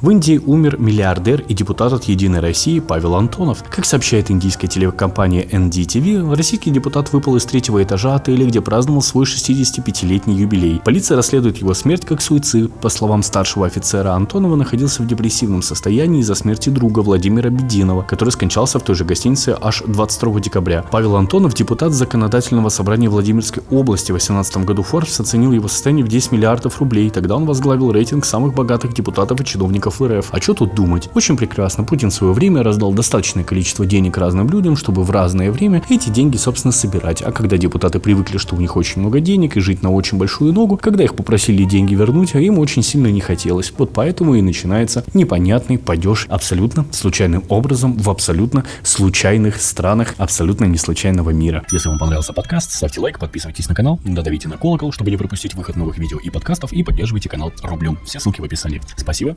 В Индии умер миллиардер и депутат от «Единой России» Павел Антонов. Как сообщает индийская телекомпания NDTV, российский депутат выпал из третьего этажа отеля, где праздновал свой 65-летний юбилей. Полиция расследует его смерть как суицид. По словам старшего офицера, Антонова находился в депрессивном состоянии из-за смерти друга Владимира Бединова, который скончался в той же гостинице аж 22 декабря. Павел Антонов, депутат Законодательного собрания Владимирской области в 2018 году Forbes оценил его состояние в 10 миллиардов рублей. Тогда он возглавил рейтинг самых богатых депутатов и чиновников чиновников РФ. А что тут думать? Очень прекрасно. Путин в свое время раздал достаточное количество денег разным людям, чтобы в разное время эти деньги, собственно, собирать. А когда депутаты привыкли, что у них очень много денег и жить на очень большую ногу, когда их попросили деньги вернуть, а им очень сильно не хотелось. Вот поэтому и начинается непонятный падеж абсолютно случайным образом в абсолютно случайных странах абсолютно не случайного мира. Если вам понравился подкаст, ставьте лайк, подписывайтесь на канал, додавите на колокол, чтобы не пропустить выход новых видео и подкастов и поддерживайте канал рублем. Все ссылки в описании. Спасибо